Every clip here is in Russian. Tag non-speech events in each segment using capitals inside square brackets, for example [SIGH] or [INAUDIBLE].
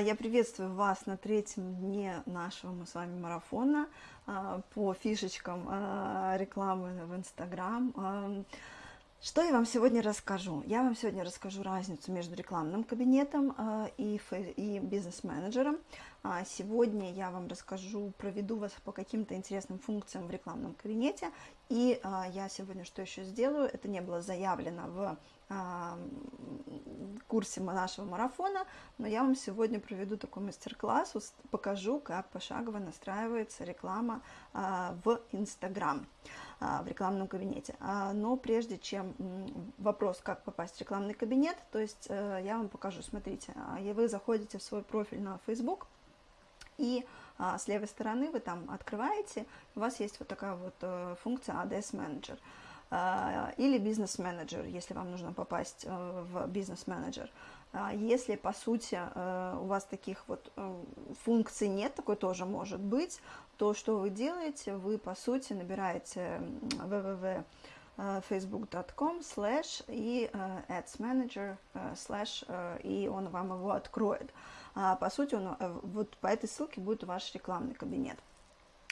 Я приветствую вас на третьем дне нашего мы с вами марафона а, по фишечкам а, рекламы в Инстаграм. А, что я вам сегодня расскажу? Я вам сегодня расскажу разницу между рекламным кабинетом и, и бизнес-менеджером. Сегодня я вам расскажу, проведу вас по каким-то интересным функциям в рекламном кабинете. И я сегодня что еще сделаю? Это не было заявлено в курсе нашего марафона, но я вам сегодня проведу такой мастер-класс, покажу, как пошагово настраивается реклама а, в Инстаграм, а, в рекламном кабинете. А, но прежде чем вопрос, как попасть в рекламный кабинет, то есть э, я вам покажу, смотрите, вы заходите в свой профиль на Facebook, и а, с левой стороны вы там открываете, у вас есть вот такая вот э, функция ADS Manager. А, или бизнес-менеджер, если вам нужно попасть э, в бизнес-менеджер. А, если, по сути, э, у вас таких вот э, функций нет, такой тоже может быть, то что вы делаете? Вы, по сути, набираете www facebook.com slash и ads manager slash и он вам его откроет. А, по сути, он, вот по этой ссылке будет ваш рекламный кабинет.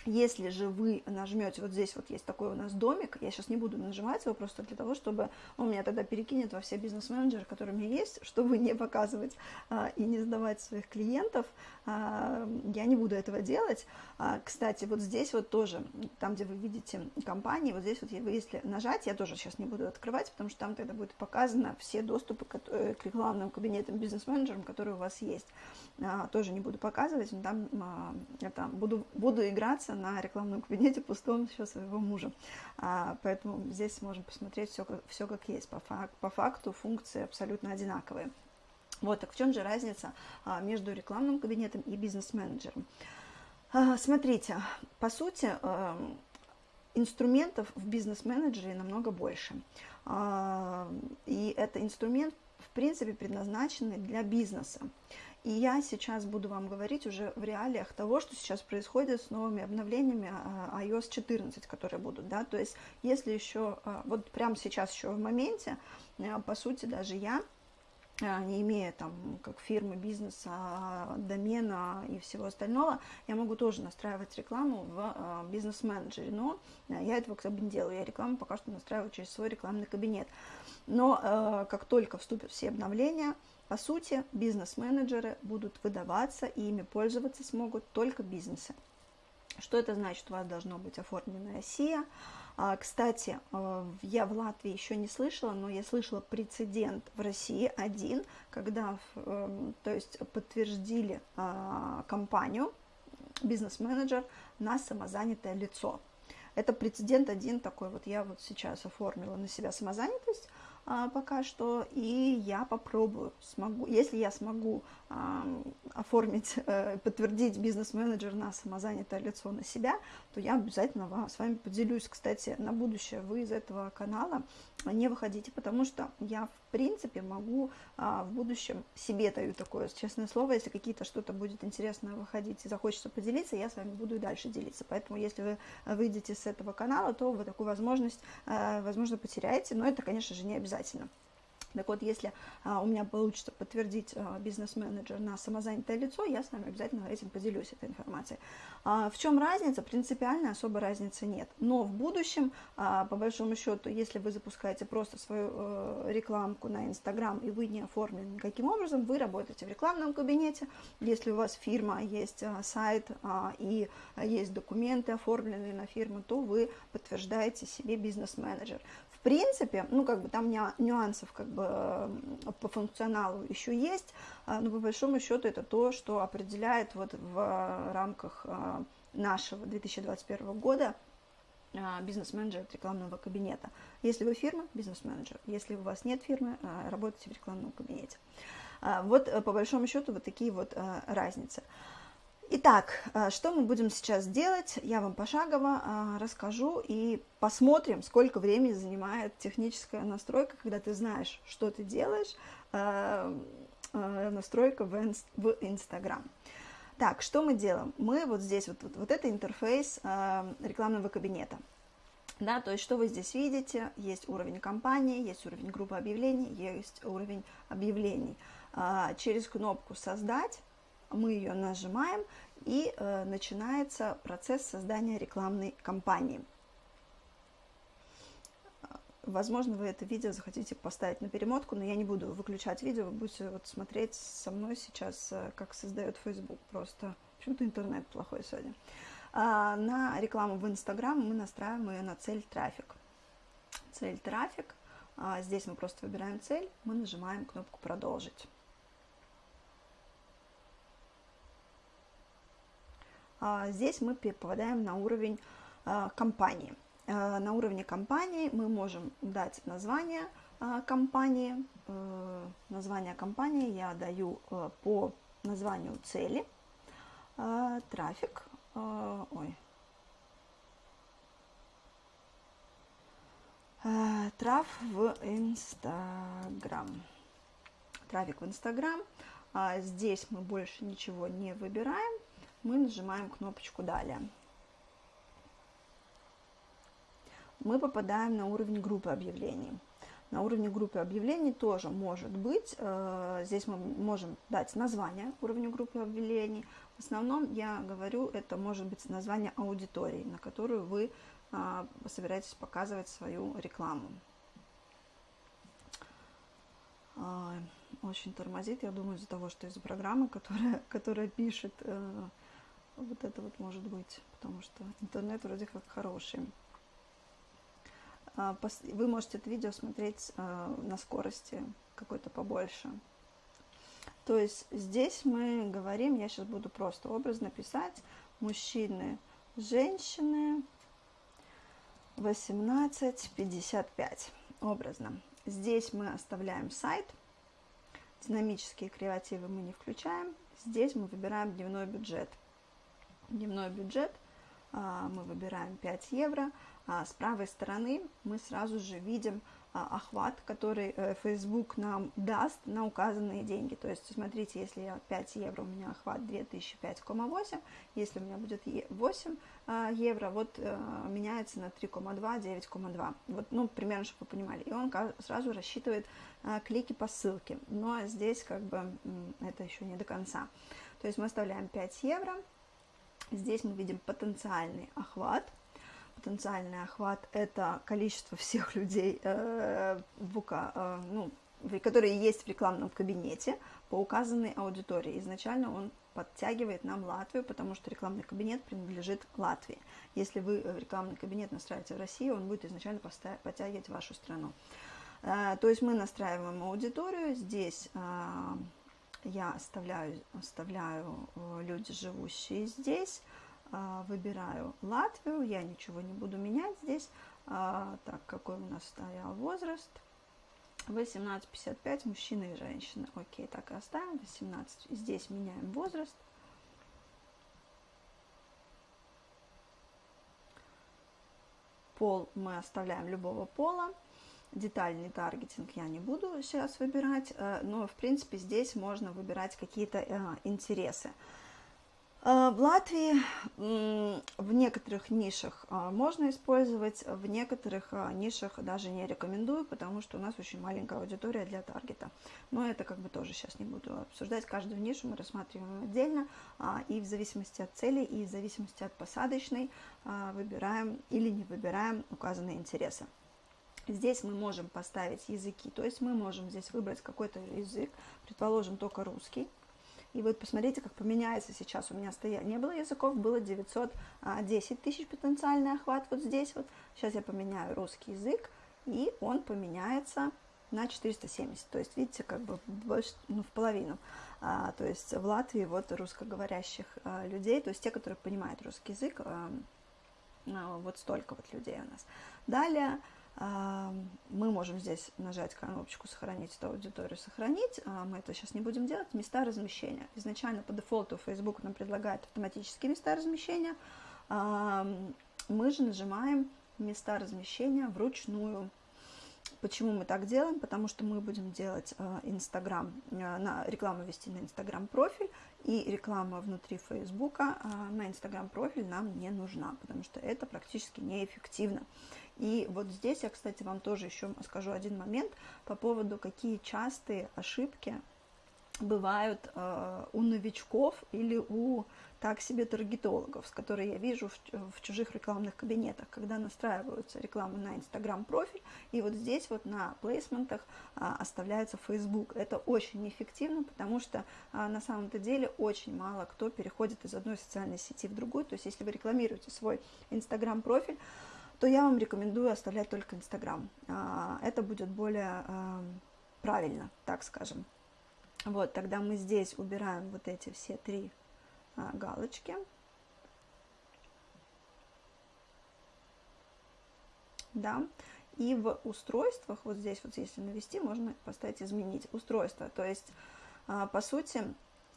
Если же вы нажмете, вот здесь вот есть такой у нас домик, я сейчас не буду нажимать его просто для того, чтобы он меня тогда перекинет во все бизнес-менеджеры, которые у меня есть, [LAUGHS] чтобы не показывать а, и не сдавать своих клиентов, а, я не буду этого делать. А, кстати, вот здесь вот тоже, там, где вы видите компании, вот здесь вот вы, если нажать, я тоже сейчас не буду открывать, потому что там тогда будет показано все доступы к, э, к рекламным кабинетам бизнес-менеджерам, которые у вас есть. А, тоже не буду показывать, но там а, это, буду, буду играться находится на рекламном кабинете пустом еще своего мужа. А, поэтому здесь можем посмотреть все все как есть. По, фак, по факту функции абсолютно одинаковые. Вот, так в чем же разница а, между рекламным кабинетом и бизнес-менеджером? А, смотрите, по сути, а, инструментов в бизнес-менеджере намного больше. А, и это инструмент, в принципе, предназначенный для бизнеса. И я сейчас буду вам говорить уже в реалиях того, что сейчас происходит с новыми обновлениями а, iOS 14, которые будут, да, то есть если еще, а, вот прямо сейчас еще в моменте, а, по сути, даже я, не имея там как фирмы, бизнеса, домена и всего остального, я могу тоже настраивать рекламу в бизнес-менеджере, но я этого бы не делаю, я рекламу пока что настраиваю через свой рекламный кабинет. Но как только вступят все обновления, по сути, бизнес-менеджеры будут выдаваться, и ими пользоваться смогут только бизнесы. Что это значит? У вас должно быть оформленная СИА. А, кстати, а, я в Латвии еще не слышала, но я слышала прецедент в России один, когда эм, то есть подтвердили а, компанию, бизнес-менеджер на самозанятое лицо. Это прецедент один такой, вот я вот сейчас оформила на себя самозанятость, пока что, и я попробую, смогу, если я смогу а, оформить, а, [LAUGHS] подтвердить бизнес-менеджер на самозанятое лицо на себя, то я обязательно вам, с вами поделюсь. Кстати, на будущее вы из этого канала не выходите, потому что я, в принципе, могу а, в будущем себе даю такое честное слово, если какие-то что-то будет интересно выходить и захочется поделиться, я с вами буду и дальше делиться. Поэтому, если вы выйдете с этого канала, то вы такую возможность, а, возможно, потеряете, но это, конечно же, не обязательно. Так вот, если а, у меня получится подтвердить а, бизнес-менеджер на самозанятое лицо, я с вами обязательно этим поделюсь, этой информацией. А, в чем разница? Принципиально особой разницы нет. Но в будущем, а, по большому счету, если вы запускаете просто свою а, рекламку на Инстаграм, и вы не оформлены никаким образом, вы работаете в рекламном кабинете. Если у вас фирма, есть а, сайт а, и есть документы оформленные на фирму, то вы подтверждаете себе бизнес-менеджер принципе, ну, как бы там нюансов как бы по функционалу еще есть, а, но по большому счету это то, что определяет вот в рамках а, нашего 2021 года а, бизнес-менеджер рекламного кабинета. Если вы фирма, бизнес-менеджер. Если у вас нет фирмы, работаете в рекламном кабинете. Вот э, по большому счету вот такие вот разницы. Итак, э, что мы будем сейчас делать? Я вам пошагово э, расскажу и посмотрим, сколько времени занимает техническая настройка, когда ты знаешь, что ты делаешь, э, настройка в Instagram. Так, что мы делаем? Мы вот здесь, вот, вот, вот это интерфейс рекламного кабинета. Да, то есть что вы здесь видите? Есть уровень компании, есть уровень группы объявлений, есть уровень объявлений. Через кнопку «Создать» мы ее нажимаем, и э, начинается процесс создания рекламной кампании. Возможно, вы это видео захотите поставить на перемотку, но я не буду выключать видео, вы будете вот смотреть со мной сейчас, э, как создает Facebook. Просто почему-то интернет плохой сегодня. А, на рекламу в Instagram мы настраиваем ее на цель трафик. Цель трафик. А, здесь мы просто выбираем цель, мы нажимаем кнопку «Продолжить». Здесь мы попадаем на уровень а, компании. А, на уровне компании мы можем дать название компании. Э, название компании я даю э, по названию цели. Трафик. Ой. Траф в Инстаграм. Трафик в Инстаграм. Здесь мы больше ничего не выбираем мы нажимаем кнопочку «Далее». Мы попадаем на уровень группы объявлений. На уровне группы объявлений тоже может быть, э, здесь мы можем дать название уровню группы объявлений. В основном я говорю, это может быть название аудитории, на которую вы э, собираетесь показывать свою рекламу. Э, очень тормозит, я думаю, из-за того, что из-за программы, которая, [LAUGHS] которая пишет вот это вот может быть, потому что интернет вроде как хороший. А, вы можете это видео смотреть а, на скорости какой-то побольше. То есть здесь мы говорим, я сейчас буду просто образно писать, мужчины, женщины, 18-55, образно. Здесь мы оставляем сайт, динамические креативы мы не включаем, здесь мы выбираем дневной бюджет – дневной бюджет, а, мы выбираем 5 евро, а с правой стороны мы сразу же видим а, охват, который э, Facebook нам даст на указанные деньги. То есть, смотрите, если я 5 евро, у меня охват 2005,8, если у меня будет 8 евро, вот э, меняется на 3,2, 9,2. Вот, ну, примерно, чтобы вы понимали. И он сразу рассчитывает клики по ссылке. Но здесь как бы это еще не до конца. То есть мы оставляем 5 евро, Здесь мы видим потенциальный охват. Потенциальный охват – это количество всех людей, э, в УК, э, ну, которые есть в рекламном кабинете по указанной аудитории. Изначально он подтягивает нам Латвию, потому что рекламный кабинет принадлежит Латвии. Если вы рекламный кабинет настраиваете в России, он будет изначально подтягивать вашу страну. Э, то есть мы настраиваем аудиторию. Здесь э, я оставляю, оставляю э, люди, живущие здесь, а, выбираю Латвию, я ничего не буду менять здесь. А, так, какой у нас стоял возраст? 18-55, мужчины и женщины. Окей, так и оставим. 18. Здесь меняем возраст. Пол мы оставляем любого пола. Детальный таргетинг я не буду сейчас выбирать, э, но в принципе здесь можно выбирать какие-то э, интересы. Э, в Латвии в некоторых нишах можно использовать, в некоторых нишах даже не рекомендую, потому что у нас очень маленькая аудитория для таргета. Но это как бы тоже сейчас не буду обсуждать. Каждую нишу мы рассматриваем отдельно, а, и в зависимости от цели, и в зависимости от посадочной выбираем или не выбираем указанные интересы. Здесь мы можем поставить языки, то есть мы можем здесь выбрать какой-то язык, предположим, только русский. И вот посмотрите, как поменяется сейчас. У меня стоя... не было языков, было 910 тысяч потенциальный охват вот здесь вот. Сейчас я поменяю русский язык, и он поменяется на 470. То есть, видите, как бы больше, ну, в половину. А, то есть в Латвии вот русскоговорящих а, людей, то есть те, которые понимают русский язык, а, а, вот столько вот людей у нас. Далее мы можем здесь нажать кнопочку «Сохранить эту аудиторию», «Сохранить». А, мы это сейчас не будем делать. Места размещения. Изначально по дефолту Facebook нам предлагает автоматические места размещения. Мы же нажимаем «Места размещения вручную». Почему мы так делаем? Потому что мы будем делать а, на рекламу вести на Инстаграм профиль, и реклама внутри а, на Инстаграм профиль нам не нужна, потому что это практически неэффективно. И вот здесь я, кстати, вам тоже еще скажу один момент по поводу, какие частые ошибки бывают э, у новичков или у так себе таргетологов, с которыми я вижу в, в чужих рекламных кабинетах, когда настраиваются рекламы на Instagram профиль, и вот здесь вот на плейсментах а, оставляется Facebook. Это очень неэффективно, потому что а, на самом-то деле очень мало кто переходит из одной социальной сети в другую. То есть если вы рекламируете свой Instagram профиль, то я вам рекомендую оставлять только Instagram. А, это будет более а, правильно, так скажем. Вот, тогда мы здесь убираем вот эти все три а, галочки. Да, и в устройствах, вот здесь вот если навести, можно поставить изменить устройство. То есть, по сути,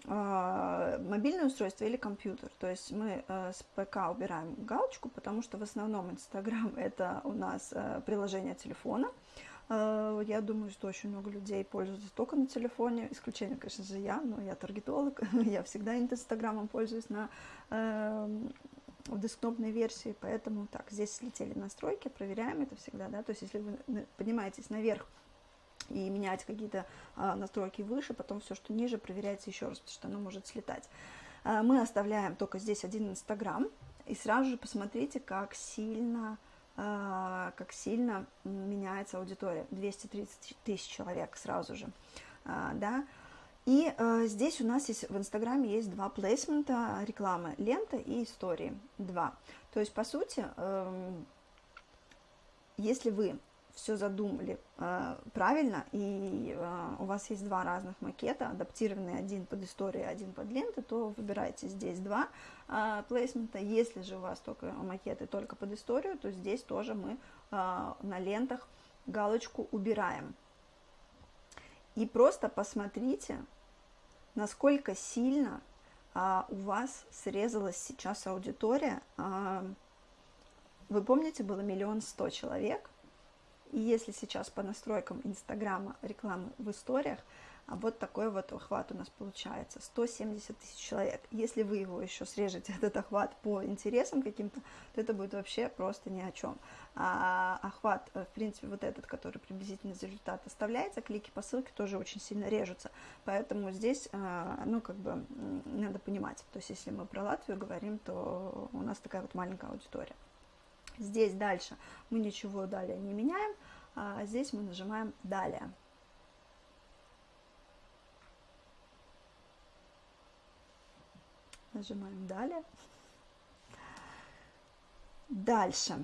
мобильное устройство или компьютер. То есть мы с ПК убираем галочку, потому что в основном Инстаграм это у нас приложение телефона. Э, я думаю, что очень много людей пользуются только на телефоне. Исключение, конечно же, я, но я таргетолог. [LAUGHS] я всегда Инстаграмом пользуюсь на э, в десктопной версии, поэтому так, здесь слетели настройки, проверяем это всегда, да, то есть если вы поднимаетесь наверх и меняете какие-то а, настройки выше, потом все, что ниже, проверяйте еще раз, потому что оно может слетать. А, мы оставляем только здесь один Инстаграм, и сразу же посмотрите, как сильно а, как сильно меняется аудитория. 230 тысяч человек сразу же, да. И здесь у нас есть в Инстаграме есть два плейсмента рекламы, лента и истории, два. То есть, по сути, э, если вы все задумали э, правильно, и э, у вас есть два разных макета, адаптированный один под историю, один под ленты, то выбирайте здесь два э, плейсмента. Если же у вас только макеты только под историю, то здесь тоже мы э, на лентах галочку убираем. И просто посмотрите, насколько сильно э, у вас срезалась сейчас аудитория. Э, вы помните, было миллион сто человек, и если сейчас по настройкам Инстаграма рекламы в историях, а вот такой вот охват у нас получается, 170 тысяч человек. Если вы его еще срежете, [LAUGHS] этот охват по интересам каким-то, то это будет вообще просто ни о чем. А охват, э, в принципе, вот этот, который приблизительно за результат оставляется, клики по ссылке тоже очень сильно режутся. Поэтому здесь, э, ну, как бы, надо понимать. То есть, если мы про Латвию говорим, то у нас такая вот маленькая аудитория. Здесь дальше мы ничего далее не меняем, а здесь мы нажимаем «Далее». Нажимаем «Далее». Дальше.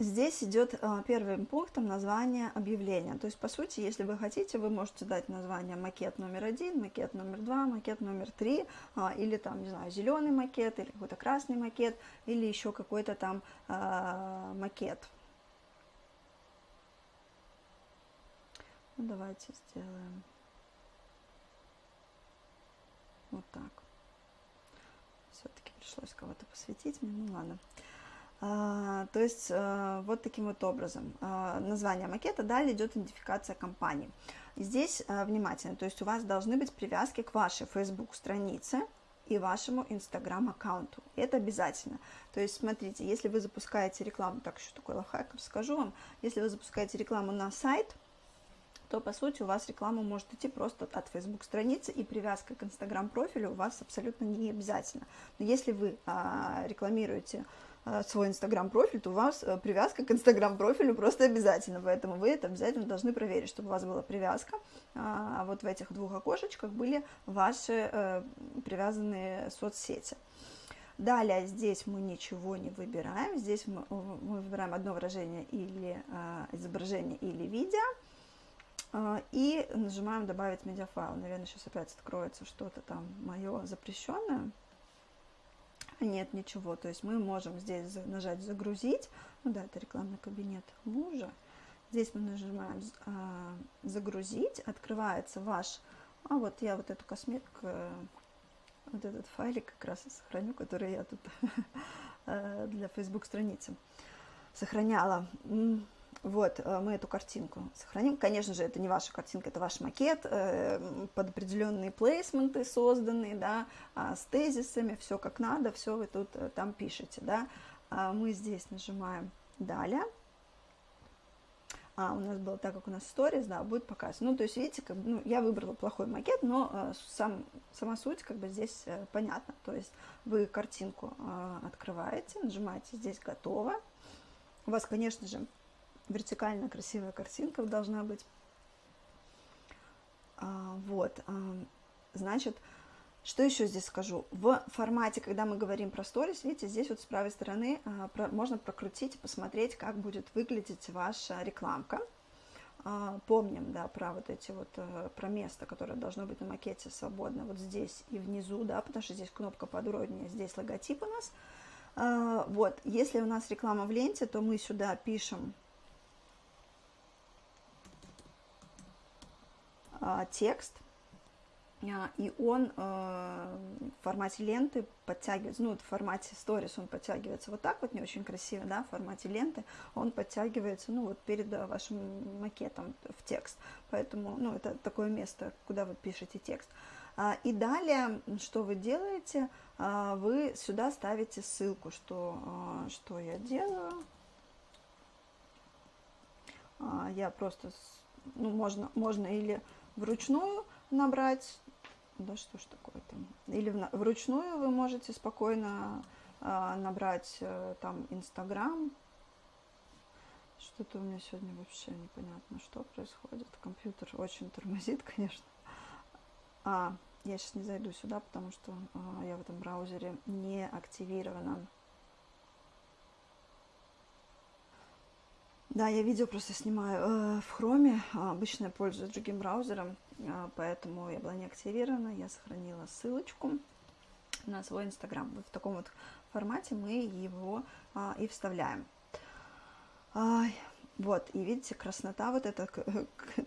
Здесь идет э, первым пунктом название объявления. То есть, по сути, если вы хотите, вы можете дать название макет номер один, макет номер два, макет номер три, а, или там, не знаю, зеленый макет, или какой-то красный макет, или еще какой-то там а, макет. Ну, давайте сделаем вот так. Все-таки пришлось кого-то посвятить мне, ну ладно. А, то есть а, вот таким вот образом. А, название макета, далее идет идентификация компании. Здесь внимательно, то есть у вас должны быть привязки к вашей Facebook странице и вашему Instagram аккаунту. Это обязательно. То есть смотрите, если вы запускаете рекламу, так еще такой лайфхак скажу вам, если вы запускаете рекламу на сайт, то по сути у вас реклама может идти просто от Facebook страницы и привязка к Instagram профилю у вас абсолютно не обязательно. Но если вы а, рекламируете Э, свой инстаграм-профиль, то у вас э, привязка к инстаграм-профилю просто обязательно, поэтому вы это обязательно должны проверить, чтобы у вас была привязка, а вот в этих двух окошечках были ваши э, привязанные соцсети. Далее здесь мы ничего не выбираем, здесь мы, мы выбираем одно выражение или изображение или видео, и нажимаем «Добавить медиафайл». Наверное, сейчас опять откроется что-то там мое запрещенное нет ничего. То есть мы можем здесь нажать «Загрузить». Ну да, это рекламный кабинет мужа. Здесь мы нажимаем а, «Загрузить». Открывается ваш... А вот я вот эту косметику, вот этот файлик как раз сохраню, который я тут [LAUGHS] э, для Facebook страницы сохраняла. Вот, э, мы эту картинку сохраним. Конечно же, это не ваша картинка, это ваш макет, э, под определенные плейсменты созданные, да, а, с тезисами, все как надо, все вы тут э, там пишете, да. А мы здесь нажимаем «Далее». а, у нас было так, как у нас сторис, да, будет показ. Ну, то есть, видите, как ну, я выбрала плохой макет, но э, сам, сама суть, как бы, здесь э, понятна. То есть, вы картинку э, открываете, нажимаете «Здесь готово». У вас, конечно же, вертикально красивая картинка должна быть. А, вот, а, значит, что еще здесь скажу? В формате, когда мы говорим про сторис, видите, здесь вот с правой стороны а, можно прокрутить и посмотреть, как будет выглядеть ваша рекламка. Помним, да, про вот эти вот, а, про место, которое должно быть на макете свободно, вот здесь и внизу, да, потому что здесь кнопка подробнее, здесь логотип у нас. Вот, если у нас реклама в ленте, то мы сюда пишем текст – а, и он э, в формате ленты подтягивается, ну, в формате сторис он подтягивается вот так вот, не очень красиво, да, в формате ленты он подтягивается, ну, вот перед э, вашим макетом в текст, поэтому, ну, это такое место, куда вы пишете текст. А, и далее, что вы делаете, а, вы сюда ставите ссылку, что, что я делаю, я просто, ну, можно, можно или вручную набрать да что ж такое там. Или вручную вы можете спокойно э, набрать э, там Инстаграм. Что-то у меня сегодня вообще непонятно, что происходит. Компьютер очень тормозит, [LAUGHS] конечно. А, я сейчас не зайду сюда, потому что э, я в этом браузере не активирована. Да, я видео просто снимаю э, в хроме. Обычно я пользуюсь другим браузером, э, поэтому я была не активирована. Я сохранила ссылочку на свой инстаграм. Вот в таком вот формате мы его э, и вставляем. А, вот, и видите, краснота, вот этот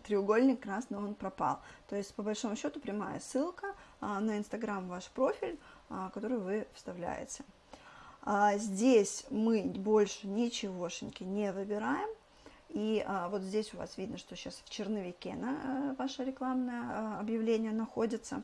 треугольник красный, он пропал. То есть, по большому счету, прямая ссылка а, на инстаграм ваш профиль, а, который вы вставляете. А, здесь мы больше ничегошеньки не выбираем. И а, вот здесь у вас видно, что сейчас в черновике на, э, ваше рекламное а, объявление находится.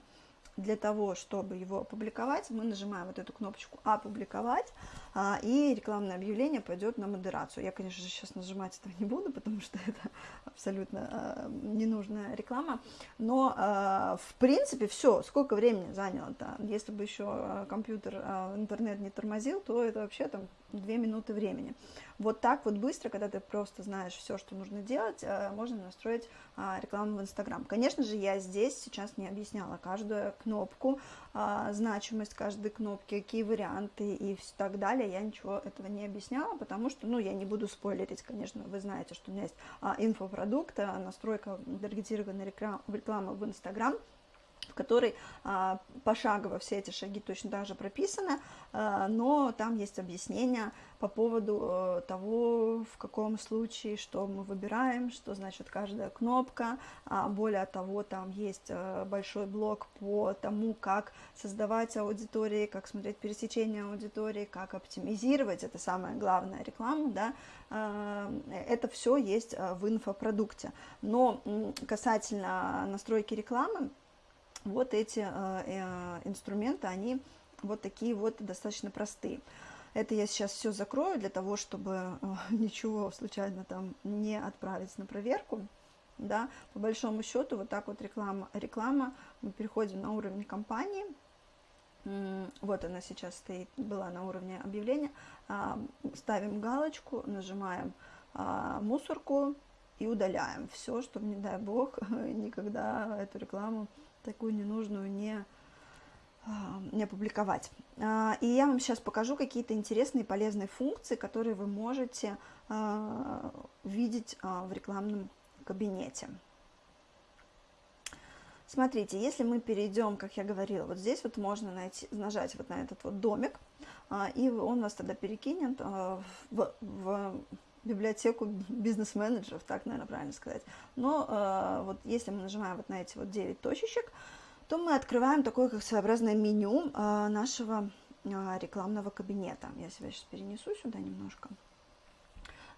Для того, чтобы его опубликовать, мы нажимаем вот эту кнопочку «Опубликовать», а, и рекламное объявление пойдет на модерацию. Я, конечно же, сейчас нажимать этого не буду, потому что это абсолютно а, ненужная реклама. Но, а, в принципе, все. Сколько времени заняло-то? Если бы еще а, компьютер, а, интернет не тормозил, то это вообще там две минуты времени. Вот так вот быстро, когда ты просто знаешь все, что нужно делать, можно настроить а, рекламу в Инстаграм. Конечно же, я здесь сейчас не объясняла каждую кнопку, а, значимость каждой кнопки, какие варианты и так далее. Я ничего этого не объясняла, потому что, ну, я не буду спойлерить, конечно, вы знаете, что у меня есть а, инфопродукт, настройка таргетированной рекламы в Инстаграм – в которой а, пошагово все эти шаги точно так же прописаны, а, но там есть объяснение по поводу а, того, в каком случае, что мы выбираем, что значит каждая кнопка. А, более того, там есть а, большой блок по тому, как создавать аудитории, как смотреть пересечение аудитории, как оптимизировать, это самое главное, рекламу, да, это все есть а, в инфопродукте. Но касательно настройки рекламы, вот эти э, э, инструменты, они вот такие вот достаточно простые. Это я сейчас все закрою для того, чтобы э, [LAUGHS] ничего случайно там не отправить на проверку. Да, по большому счету, вот так вот реклама, реклама, мы переходим на уровень компании, вот она сейчас стоит, была на уровне объявления, а, ставим галочку, нажимаем а, мусорку и удаляем все, чтобы, не дай бог, [LAUGHS] никогда эту рекламу такую ненужную не, а, не опубликовать. А, и я вам сейчас покажу какие-то интересные полезные функции, которые вы можете а, видеть в рекламном кабинете. Смотрите, если мы перейдем, как я говорила, вот здесь вот можно найти, нажать вот на этот вот домик, и он вас тогда перекинет в, в библиотеку бизнес-менеджеров, так, наверное, правильно сказать. Но э, вот если мы нажимаем вот на эти вот 9 точечек, то мы открываем такое как своеобразное меню э, нашего э, рекламного кабинета. Я себя сейчас перенесу сюда немножко.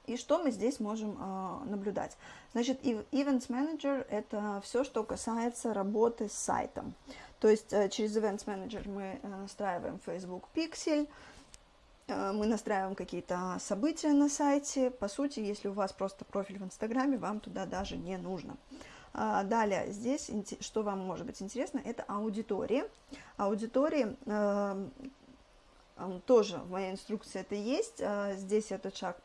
И что мы здесь можем э, наблюдать? Значит, Events Manager – это все, что касается работы с сайтом. То есть э, через Events Manager мы э, настраиваем Facebook Pixel, мы настраиваем какие-то события на сайте. По сути, если у вас просто профиль в Инстаграме, вам туда даже не нужно. Далее, здесь, что вам может быть интересно, это аудитории. Аудитории тоже в моей инструкции это есть. Здесь этот шаг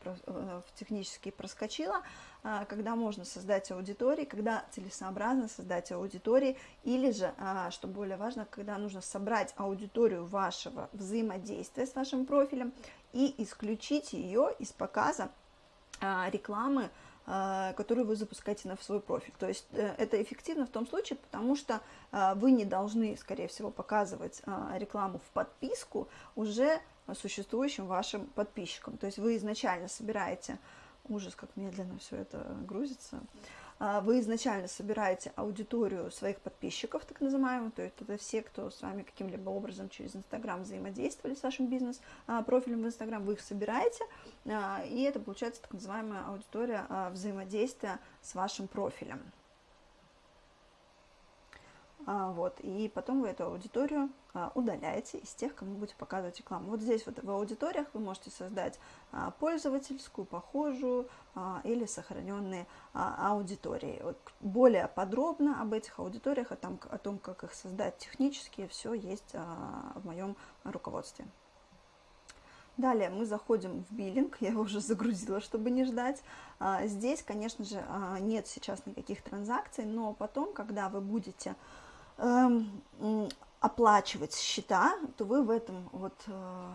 технически проскочила. А, когда можно создать аудитории, когда целесообразно создать аудитории, или же, а, что более важно, когда нужно собрать аудиторию вашего взаимодействия с вашим профилем и исключить ее из показа а, рекламы, которую вы запускаете на свой профиль. То есть э, это эффективно в том случае, потому что вы не должны, скорее всего, показывать рекламу в подписку уже существующим вашим подписчикам. То есть вы изначально собираете ужас, как медленно все это грузится. А, вы изначально собираете аудиторию своих подписчиков, так называемых, то есть это все, кто с вами каким-либо образом через Инстаграм взаимодействовали с вашим бизнес-профилем в Инстаграм, вы их собираете, а, и это получается так называемая аудитория а, взаимодействия с вашим профилем. А, вот, и потом вы эту аудиторию а, удаляете из тех, кому будете показывать рекламу. Вот здесь вот в аудиториях вы можете создать а, пользовательскую, похожую или сохраненные аудитории. Более подробно об этих аудиториях, о том, о том, как их создать технически, все есть в моем руководстве. Далее мы заходим в биллинг, [LAUGHS] я его уже загрузила, чтобы не ждать. Здесь, конечно же, нет сейчас никаких транзакций, но потом, когда вы будете Эм, оплачивать счета, то вы в этом вот э,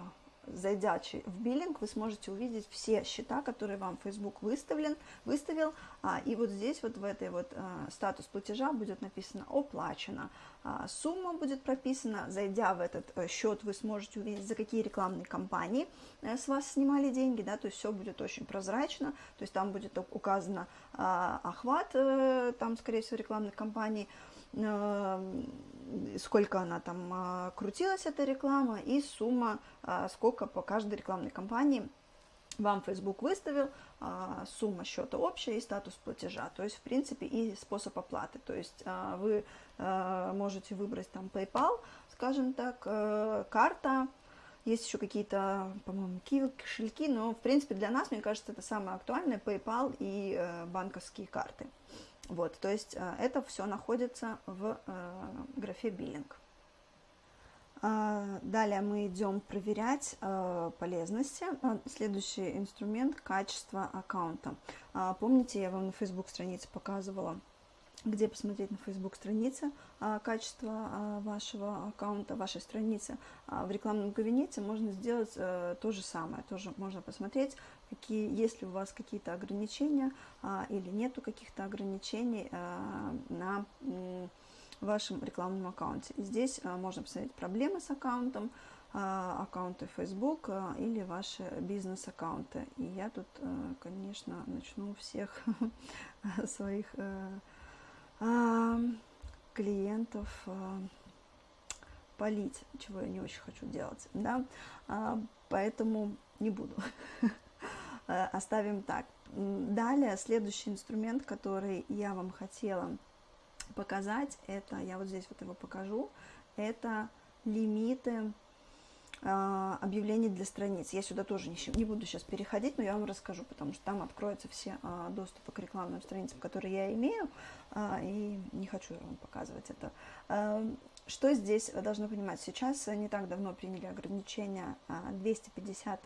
зайдя в биллинг, вы сможете увидеть все счета, которые вам Facebook выставлен, выставил, а, и вот здесь вот в этой вот а, статус платежа будет написано «Оплачено». А, сумма будет прописана, зайдя в этот а, счет, вы сможете увидеть, за какие рекламные кампании с вас снимали деньги, да, то есть все будет очень прозрачно, то есть там будет указано а, охват, там, скорее всего, рекламных кампаний, сколько она там а, крутилась, эта реклама, и сумма, а, сколько по каждой рекламной кампании вам Facebook выставил, а, сумма счета общая и статус платежа, то есть, в принципе, и способ оплаты. То есть вы можете выбрать там PayPal, скажем так, э, карта, есть еще какие-то, по-моему, киви, кошельки, но, в принципе, для нас, мне кажется, это самое актуальное, PayPal и э, банковские карты. Вот, то есть э, это все находится в э, графе биллинг. А, далее мы идем проверять э, полезности. Следующий инструмент – качество аккаунта. А, помните, я вам на Facebook странице показывала где посмотреть на Facebook странице а, качество а, вашего аккаунта, вашей страницы. А в рекламном кабинете можно сделать а, то же самое. Тоже можно посмотреть, какие, есть ли у вас какие-то ограничения а, или нету каких-то ограничений а, на вашем рекламном аккаунте. И здесь а, можно посмотреть проблемы с аккаунтом, а, аккаунты Facebook а, или ваши бизнес-аккаунты. И я тут, а, конечно, начну всех [LAUGHS] своих а, клиентов полить, чего я не очень хочу делать, да, поэтому не буду. [LAUGHS] Оставим так. Далее, следующий инструмент, который я вам хотела показать, это, я вот здесь вот его покажу, это лимиты а, объявлений для страниц. Я сюда тоже не, буду сейчас переходить, но я вам расскажу, потому что там откроются все а, доступы к рекламным страницам, которые я имею, а, и не хочу вам показывать это. Что здесь должны понимать? Сейчас не так давно приняли ограничения 250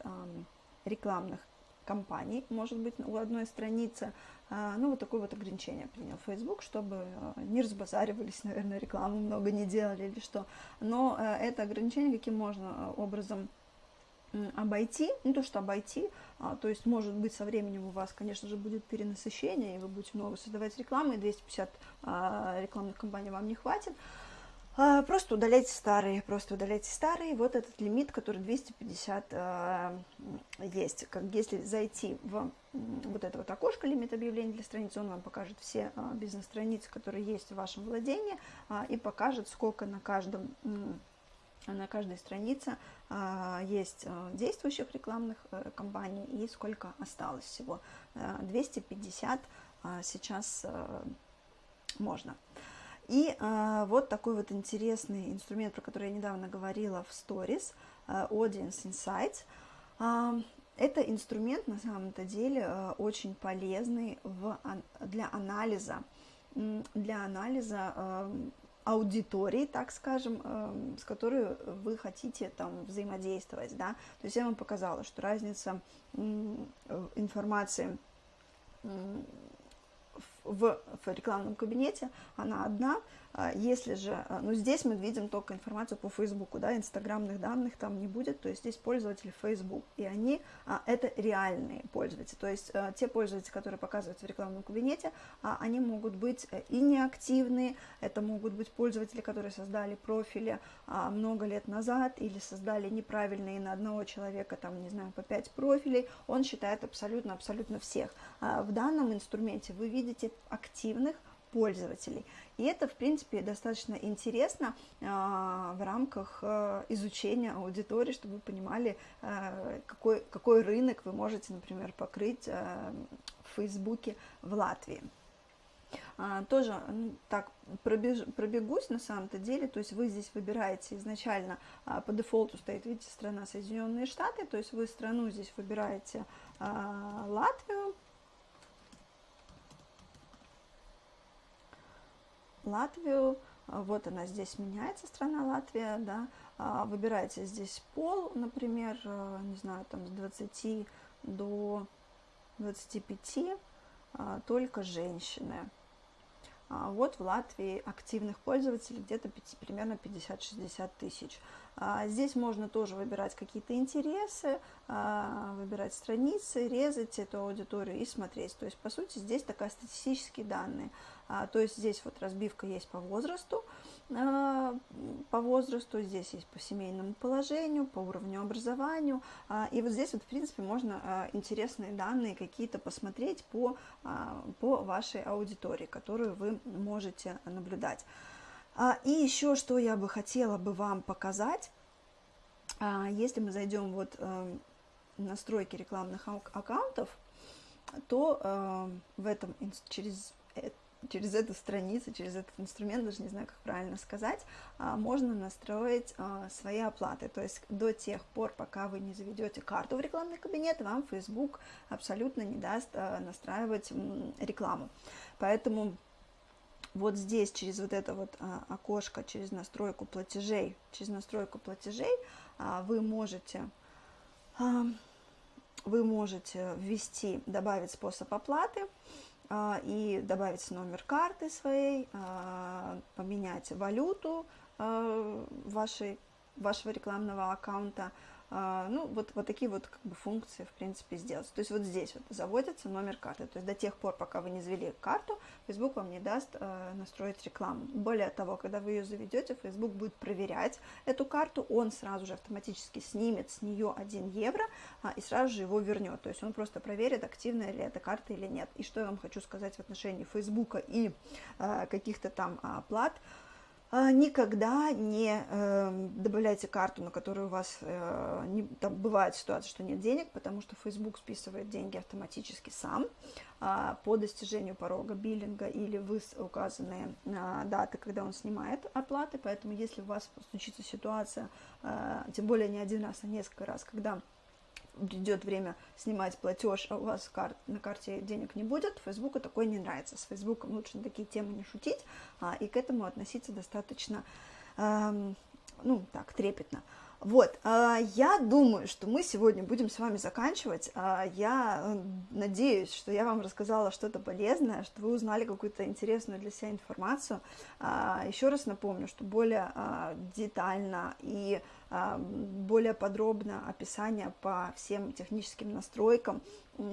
рекламных компаний, может быть, у одной страницы, а, ну, вот такое вот ограничение принял Facebook, чтобы а, не разбазаривались, [LAUGHS] наверное, рекламу много не делали или что. Но э, это ограничение каким можно а, образом обойти, не то что обойти, а, то есть, может быть, со временем у вас, конечно же, будет перенасыщение, и вы будете много создавать рекламы, и 250 а, рекламных кампаний вам не хватит, просто удаляйте старые, просто удаляйте старые. Вот этот лимит, который 250 э, есть. Как, если зайти в вот это вот окошко лимит объявлений для страницы, он вам покажет все э, бизнес-страницы, которые есть в вашем владении, э, и покажет, сколько на каждом на каждой странице э, есть э, действующих рекламных э, кампаний и сколько осталось всего. Э, 250 э, сейчас э, можно. И э, вот такой вот интересный инструмент, про который я недавно говорила в Stories, э, Audience Insights. Это инструмент на самом-то деле очень полезный в, для анализа, для анализа аудитории, так скажем, с которой вы хотите там взаимодействовать, да, то есть я вам показала, что разница информации в, в рекламном кабинете, она одна, а, если же, а, ну здесь мы видим только информацию по Фейсбуку, да, инстаграмных данных там не будет, то есть здесь пользователи Facebook, и они, а, это реальные пользователи, то есть те пользователи, которые показываются в рекламном кабинете, они могут быть э, и неактивные, это могут быть пользователи, которые создали профили много лет назад, или создали неправильные на одного человека, там, не знаю, по 5 профилей, он считает абсолютно-абсолютно всех. В данном инструменте вы видите активных пользователей. И это, в принципе, достаточно интересно э, в рамках э, изучения аудитории, чтобы вы понимали, э, какой, какой рынок вы можете, например, покрыть в Фейсбуке в Латвии. Тоже так пробеж, пробегусь на самом-то деле, то есть вы здесь выбираете изначально, по дефолту стоит, видите, страна Соединенные Штаты, то есть вы страну здесь выбираете Латвию, Латвию, а, вот она здесь меняется, страна Латвия, да, а, выбираете здесь пол, например, а, не знаю, там с 20 до 25, только женщины. Вот в Латвии активных пользователей где-то примерно 50-60 тысяч. Здесь можно тоже выбирать какие-то интересы, выбирать страницы, резать эту аудиторию и смотреть. То есть, по сути, здесь такая статистические данные – то есть здесь вот разбивка есть по возрасту, а, по возрасту, здесь есть по семейному положению, по уровню образованию. А, и вот здесь вот, в принципе, можно а, интересные данные какие-то посмотреть по, а, по вашей аудитории, которую вы можете наблюдать. А, и еще, что я бы хотела бы вам показать, а, если мы зайдем вот а, в настройки рекламных аккаунтов, то а, в этом через через эту страницу, через этот инструмент, даже не знаю, как правильно сказать, а, можно настроить а, свои оплаты. То есть до тех пор, пока вы не заведете карту в рекламный кабинет, вам Facebook абсолютно не даст а, настраивать рекламу. Поэтому вот здесь через вот это вот окошко, через настройку платежей, через настройку платежей вы можете вы можете ввести, добавить способ оплаты, и добавить номер карты своей, а, поменять валюту а, вашей, вашего рекламного аккаунта, а, ну, вот, вот такие вот как бы, функции, в принципе, сделать. То есть вот здесь вот заводится номер карты. То есть до тех пор, пока вы не завели карту, Facebook вам не даст э, настроить рекламу. Более того, когда вы ее заведете, Facebook будет проверять эту карту, он сразу же автоматически снимет с нее 1 евро а, и сразу же его вернет. То есть он просто проверит, активная ли эта карта или нет. И что я вам хочу сказать в отношении Facebook и э, каких-то там оплат, а, никогда не э, добавляйте карту, на которую у вас э, не, там бывает ситуация, что нет денег, потому что Facebook списывает деньги автоматически сам э, по достижению порога биллинга или вы указанные э, даты, когда он снимает оплаты. Поэтому если у вас случится ситуация, э, тем более не один раз, а несколько раз, когда придет время снимать платеж, а у вас кар на карте денег не будет, Фейсбуку такое не нравится. С Фейсбуком лучше на такие темы не шутить, а, и к этому относиться достаточно, эм, ну, так, трепетно. Вот, а, я думаю, что мы сегодня будем с вами заканчивать. А, я э, надеюсь, что я вам рассказала что-то полезное, что вы узнали какую-то интересную для себя информацию. А, Еще раз напомню, что более детально и более подробно описание по всем техническим настройкам,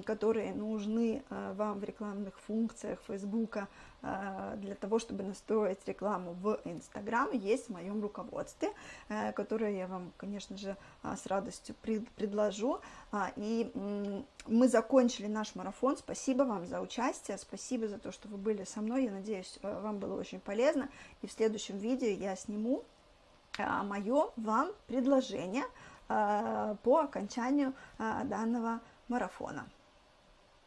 которые нужны вам в рекламных функциях Фейсбука, Э, для того, чтобы настроить рекламу в Инстаграм, есть в моем руководстве, э, которое я вам, конечно же, э, с радостью предложу. А, и мы закончили наш марафон. Спасибо вам за участие, спасибо за то, что вы были со мной. Я надеюсь, вам было очень полезно. И в следующем видео я сниму мое вам предложение по окончанию данного марафона.